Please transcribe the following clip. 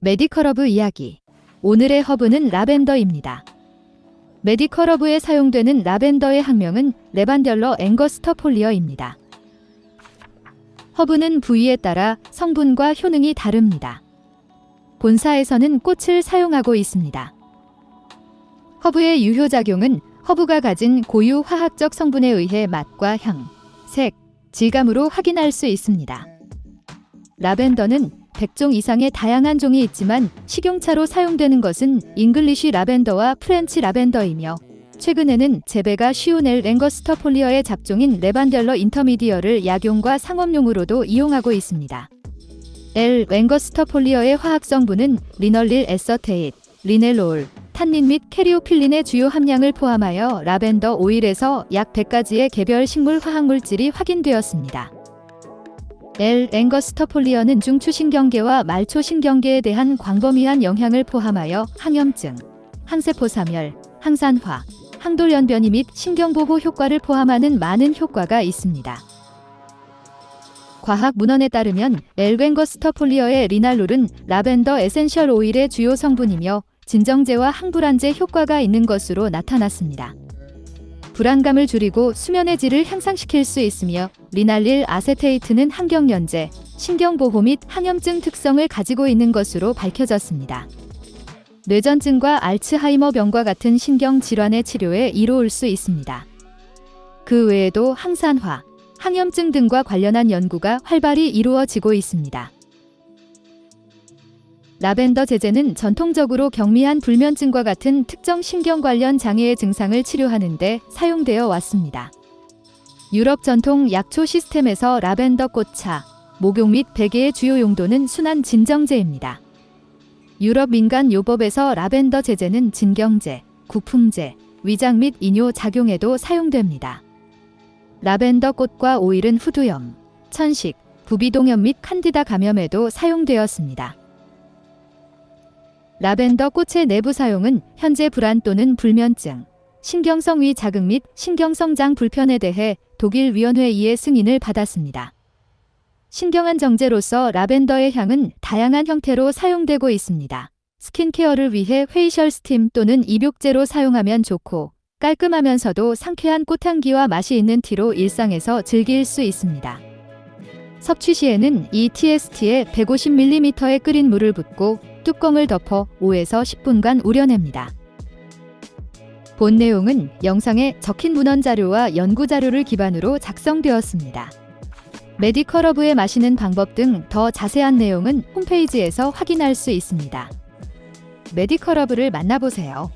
메디컬허브 이야기. 오늘의 허브는 라벤더입니다. 메디컬허브에 사용되는 라벤더의 학명은 Lavandula angustifolia입니다. 허브는 부위에 따라 성분과 효능이 다릅니다. 본사에서는 꽃을 사용하고 있습니다. 허브의 유효작용은 허브가 가진 고유 화학적 성분에 의해 맛과 향, 색, 질감으로 확인할 수 있습니다. 라벤더는 100종 이상의 다양한 종이 있지만 식용차로 사용되는 것은 English 라벤더와 French 라벤더이며 최근에는 재배가 쉬운 L. angustifolia의 잡종인 Lavandula intermedia를 약용과 상업용으로도 이용하고 있습니다. L. angustifolia의 화학 성분은 linalyl acetate, linalool, 탄닌 및 caryophyllene의 주요 함량을 포함하여 라벤더 오일에서 약 100가지의 개별 식물 화학물질이 확인되었습니다. L. angustifolia는 중추신경계와 말초신경계에 대한 광범위한 영향을 포함하여 항염증, 항세포사멸, 항산화, 항돌연변이 및 신경보호 효과를 포함하는 많은 효과가 있습니다. 과학 문헌에 따르면 L. angustifolia의 linalool은 라벤더 essential 오일의 주요 성분이며 진정제와 항불안제 효과가 있는 것으로 나타났습니다. 불안감을 줄이고 수면의 질을 향상시킬 수 있으며 linalyl acetate는 항경련제, 신경보호 및 항염증 특성을 가지고 있는 것으로 밝혀졌습니다. 뇌전증과 알츠하이머병과 같은 신경질환의 치료에 이로울 수 있습니다. 그 외에도 항산화, 항염증 등과 관련한 연구가 활발히 이루어지고 있습니다. 라벤더 제제는 전통적으로 경미한 불면증과 같은 특정 신경 관련 장애의 증상을 치료하는 데 사용되어 왔습니다. 유럽 전통 약초 시스템에서 라벤더 꽃차, 목욕 및 베개의 주요 용도는 순환 진정제입니다. 유럽 민간 요법에서 라벤더 제제는 진경제, 구풍제, 위장 및 이뇨 작용에도 사용됩니다. 라벤더 꽃과 오일은 후두염, 천식, 부비동염 및 칸디다 감염에도 사용되었습니다. 라벤더 꽃의 내부 사용은 현재 불안 또는 불면증, 신경성 위 자극 및 신경성장 불편에 대해 독일 위원회의의 승인을 받았습니다. 신경안정제로서 라벤더의 향은 다양한 형태로 사용되고 있습니다. 스킨케어를 위해 facial steam 또는 입욕제로 사용하면 좋고 깔끔하면서도 상쾌한 꽃향기와 맛이 있는 tea로 일상에서 즐길 수 있습니다. 섭취 시에는 이 tsp에 150ml의 끓인 물을 붓고 뚜껑을 덮어 5에서 10분간 우려냅니다. 본 내용은 영상에 적힌 문헌 자료와 연구 자료를 기반으로 작성되었습니다. 메디컬러브에 마시는 방법 등 더 자세한 내용은 홈페이지에서 확인할 수 있습니다. 메디컬러브를 만나보세요.